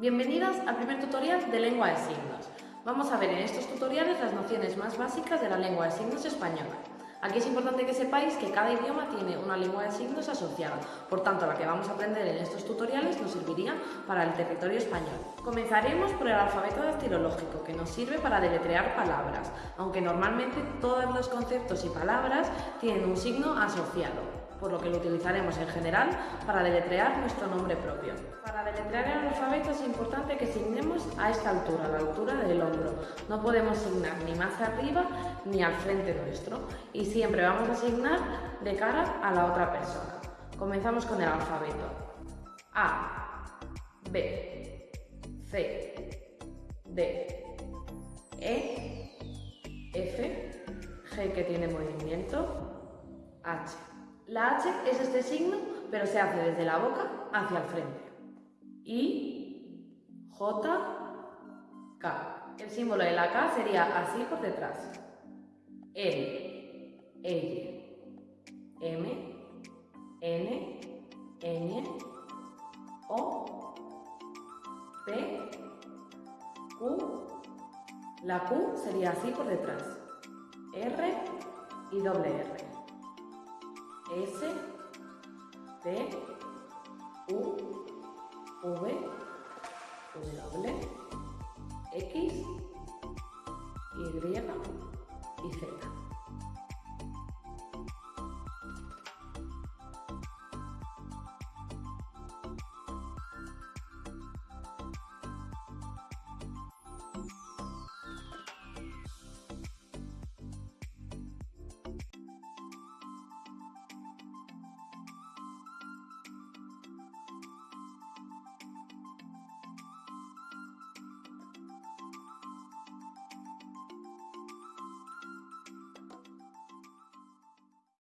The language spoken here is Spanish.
Bienvenidas al primer tutorial de lengua de signos. Vamos a ver en estos tutoriales las nociones más básicas de la lengua de signos española. Aquí es importante que sepáis que cada idioma tiene una lengua de signos asociada, por tanto la que vamos a aprender en estos tutoriales nos serviría para el territorio español. Comenzaremos por el alfabeto dactilológico, que nos sirve para deletrear palabras, aunque normalmente todos los conceptos y palabras tienen un signo asociado por lo que lo utilizaremos en general para deletrear nuestro nombre propio. Para deletrear el alfabeto es importante que signemos a esta altura, a la altura del hombro. No podemos signar ni más arriba ni al frente nuestro y siempre vamos a signar de cara a la otra persona. Comenzamos con el alfabeto. A, B, C, D, E, F, G que tiene movimiento, H. La H es este signo, pero se hace desde la boca hacia el frente. I, J, K. El símbolo de la K sería así por detrás. L, L, M, N, N, O, P, Q. La Q sería así por detrás. R y doble R. S, T,